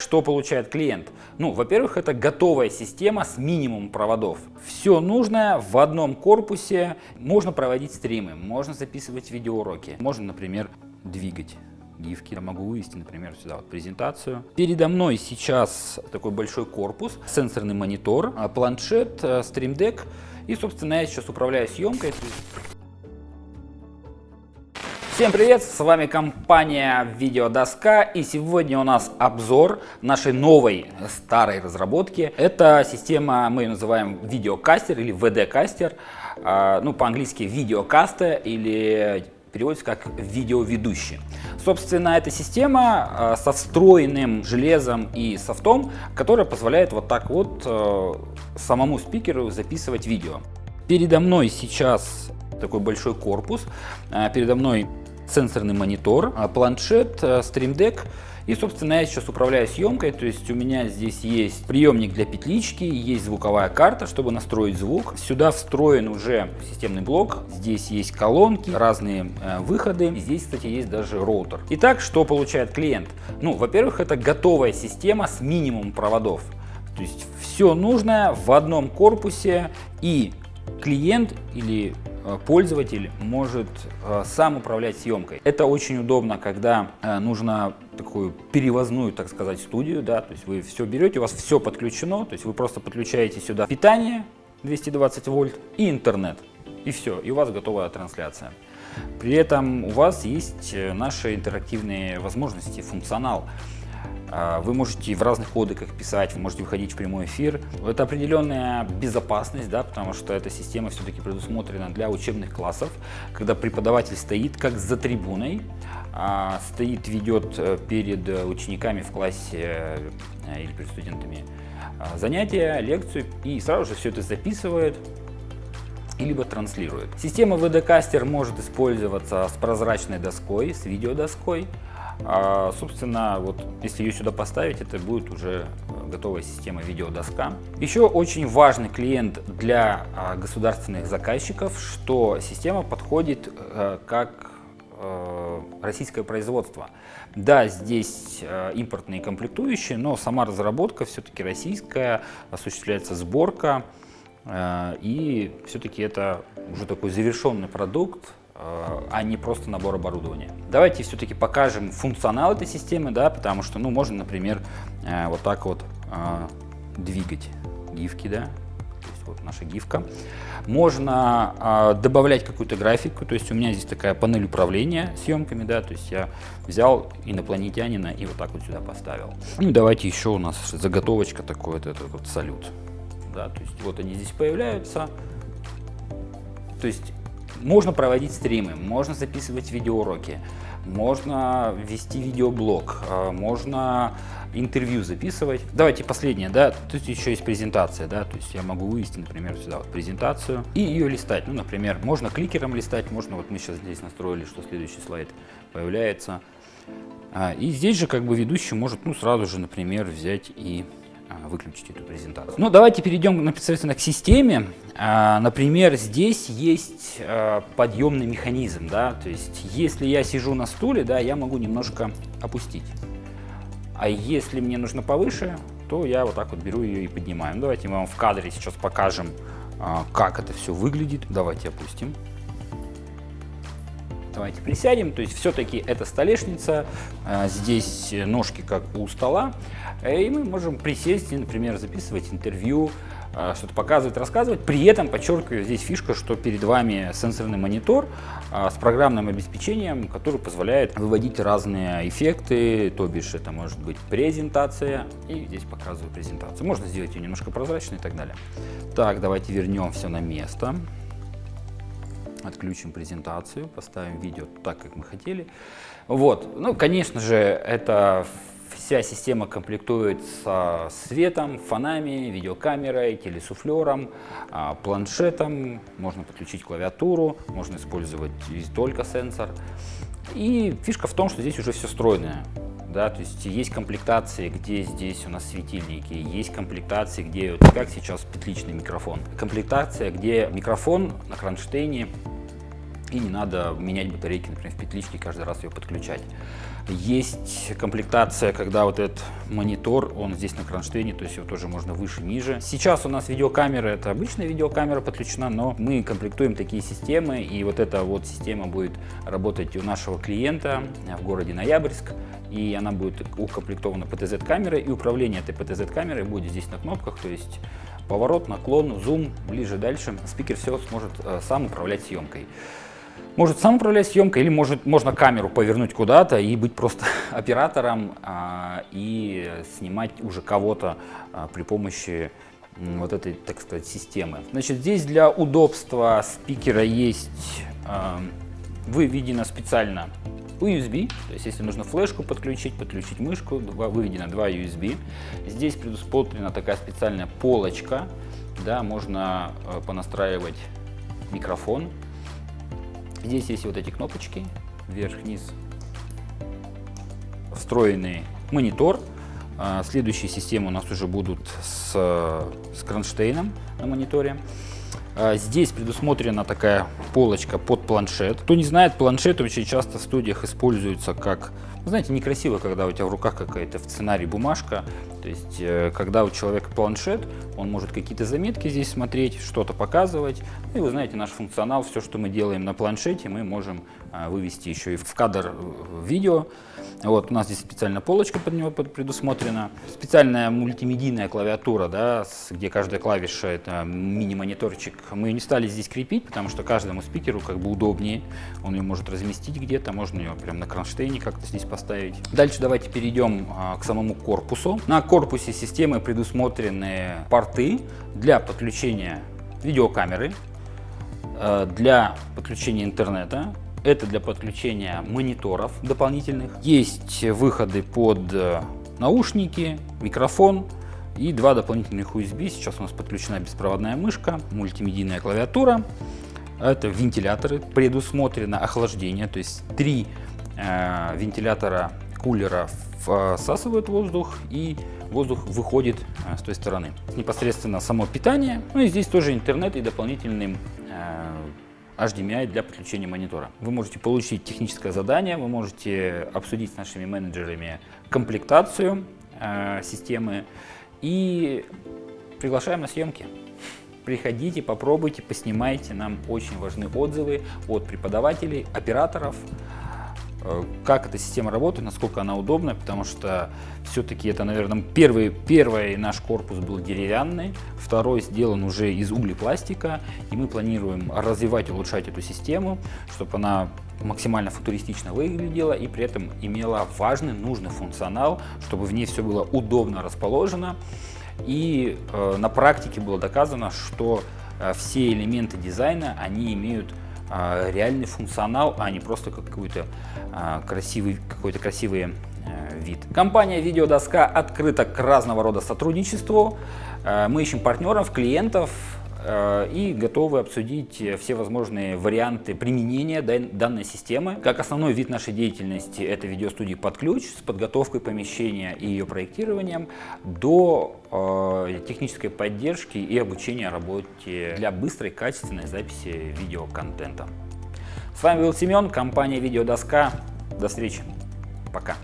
Что получает клиент? Ну, во-первых, это готовая система с минимумом проводов. Все нужное в одном корпусе. Можно проводить стримы, можно записывать видеоуроки, можно, например, двигать гифки. Я могу вывести, например, сюда вот презентацию. Передо мной сейчас такой большой корпус, сенсорный монитор, а, планшет, Stream Deck. И, собственно, я сейчас управляю съемкой. Всем привет, с вами компания Видеодоска и сегодня у нас обзор нашей новой старой разработки. Это система, мы ее называем видеокастер или VD-кастер, а, ну по-английски видеокастер или переводится как видеоведущий. Собственно, эта система а, со встроенным железом и софтом, которая позволяет вот так вот а, самому спикеру записывать видео. Передо мной сейчас такой большой корпус, передо мной сенсорный монитор, а, планшет, а, Deck. И, собственно, я сейчас управляю съемкой, то есть у меня здесь есть приемник для петлички, есть звуковая карта, чтобы настроить звук. Сюда встроен уже системный блок, здесь есть колонки, разные э, выходы, здесь, кстати, есть даже роутер. Итак, что получает клиент? Ну, во-первых, это готовая система с минимумом проводов. То есть все нужное в одном корпусе и клиент или пользователь может э, сам управлять съемкой. Это очень удобно, когда э, нужно такую перевозную, так сказать, студию, да, то есть вы все берете, у вас все подключено, то есть вы просто подключаете сюда питание 220 вольт и интернет, и все, и у вас готовая трансляция. При этом у вас есть наши интерактивные возможности, функционал. А, вы можете в разных кодеках писать, вы можете выходить в прямой эфир. Это определенная безопасность, да, потому что эта система все-таки предусмотрена для учебных классов, когда преподаватель стоит как за трибуной, а, стоит, ведет э, перед учениками в классе э, или перед студентами а, занятия, лекцию и сразу же все это записывает, либо транслирует. Система VD-кастер может использоваться с прозрачной доской, с видеодоской. А, собственно, вот если ее сюда поставить, это будет уже э, готовая система видеодоска. Еще очень важный клиент для а, государственных заказчиков, что система подходит а, как э, российское производство. Да, здесь э, импортные комплектующие, но сама разработка все-таки российская, осуществляется сборка, э, и все-таки это уже такой завершенный продукт, Э, а не просто набор оборудования. Давайте все-таки покажем функционал этой системы, да, потому что, ну, можно, например, э, вот так вот э, двигать гифки, да, то есть вот наша гифка. Можно добавлять какую-то графику, то есть у меня здесь такая панель управления съемками, да, то есть я взял инопланетянина и вот так вот сюда поставил. Ну, давайте еще у нас заготовочка такой вот этот вот салют, да, то есть вот они здесь появляются, то есть можно проводить стримы, можно записывать видеоуроки, можно вести видеоблог, а, можно интервью записывать. Давайте последнее, да, тут еще есть презентация, да, то есть я могу вывести, например, сюда вот презентацию и ее листать. Ну, например, можно кликером листать, можно, вот мы сейчас здесь настроили, что следующий слайд появляется. А, и здесь же как бы ведущий может, ну, сразу же, например, взять и выключить эту презентацию. Ну, давайте перейдем непосредственно к системе. А, например, здесь есть а, подъемный механизм, да, то есть если я сижу на стуле, да, я могу немножко опустить. А если мне нужно повыше, то я вот так вот беру ее и поднимаю. Ну, давайте мы вам в кадре сейчас покажем, как это все выглядит. Давайте опустим. Давайте присядем. То есть все-таки это столешница, здесь ножки как у стола. Э, и мы можем присесть и, например, записывать интервью, э, что-то показывать, рассказывать. При этом, подчеркиваю, здесь фишка, что перед вами сенсорный монитор э, с программным обеспечением, который позволяет выводить разные эффекты, то бишь это может быть презентация, и здесь показываю презентацию. Можно сделать ее немножко прозрачной и так далее. Так, давайте вернем все на место. Отключим презентацию, поставим видео так, как мы хотели. Вот, ну, конечно же, это Вся система комплектуется светом, фонами, видеокамерой, телесуфлером, а, планшетом, можно подключить клавиатуру, можно использовать только сенсор. И фишка в том, что здесь уже все стройное. Да, то есть есть комплектации, где здесь у нас светильники, есть комплектации, где, вот как сейчас, петличный микрофон. Комплектация, где микрофон на кронштейне, и не надо менять батарейки, например, в петличке, каждый раз ее подключать. Есть комплектация, когда вот этот монитор, он здесь на кронштейне, то есть его тоже можно выше, ниже. Сейчас у нас видеокамера, это обычная видеокамера подключена, но мы комплектуем такие системы, и вот эта вот система будет работать у нашего клиента в городе Ноябрьск, и она будет укомплектована PTZ-камерой, и управление этой PTZ-камерой будет здесь на кнопках, то есть поворот, наклон, зум, ближе, дальше. Спикер все сможет э, сам управлять съемкой может сам управлять съемкой, или может, можно камеру повернуть куда-то и быть просто оператором а, и снимать уже кого-то а, при помощи вот этой, так сказать, системы. Значит, здесь для удобства спикера есть а, выведено специально USB, то есть если нужно флешку подключить, подключить мышку, выведено два USB. Здесь предусмотрена такая специальная полочка, да, можно э, понастраивать микрофон, Здесь есть вот эти кнопочки, вверх-вниз, встроенный монитор. А, следующие системы у нас уже будут с, с кронштейном на мониторе. А, здесь предусмотрена такая полочка под планшет. Кто не знает, планшет очень часто в студиях используется как, знаете, некрасиво, когда у тебя в руках какая-то в сценарии бумажка. То есть, э, когда у человека планшет, он может какие-то заметки здесь смотреть, что-то показывать. Ну и вы знаете, наш функционал, все, что мы делаем на планшете, мы можем а, вывести еще и в кадр э, видео. Вот, у нас здесь специальная полочка под него предусмотрена. Специальная мультимедийная клавиатура, да, где каждая клавиша это мини-мониторчик. Мы не стали здесь крепить, потому что каждому спикеру как бы удобнее. Он ее может разместить где-то, можно ее прямо на кронштейне как-то здесь поставить. Дальше давайте перейдем к самому корпусу. На корпусе системы предусмотрены порты для подключения видеокамеры, э, для подключения интернета, это для подключения мониторов дополнительных. Есть выходы под э, наушники, микрофон и два дополнительных USB. Сейчас у нас подключена беспроводная мышка, мультимедийная клавиатура. Это вентиляторы, предусмотрено охлаждение, то есть три э, вентилятора кулера всасывают воздух и воздух выходит э, с той стороны. Непосредственно само питание, ну и здесь тоже интернет и дополнительным э, HDMI для подключения монитора. Вы можете получить техническое задание, вы можете обсудить с нашими менеджерами комплектацию э, системы и приглашаем на съемки. Приходите, попробуйте, поснимайте. Нам очень важны отзывы от преподавателей, операторов, как эта система работает, насколько она удобна, потому что все-таки это, наверное, первый, первый наш корпус был деревянный, второй сделан уже из углепластика, и мы планируем развивать, улучшать эту систему, чтобы она максимально футуристично выглядела и при этом имела важный, нужный функционал, чтобы в ней все было удобно расположено. И э, на практике было доказано, что э, все элементы дизайна, они имеют реальный функционал, а не просто какой-то а, красивый, какой-то красивый э, вид. Компания Видеодоска открыта к разного рода сотрудничеству. Э, мы ищем партнеров, клиентов, и готовы обсудить все возможные варианты применения данной системы. Как основной вид нашей деятельности это видеостудии под ключ с подготовкой помещения и ее проектированием до э, технической поддержки и обучения работе для быстрой качественной записи видеоконтента. С вами был Семен, компания Видеодоска. До встречи. Пока.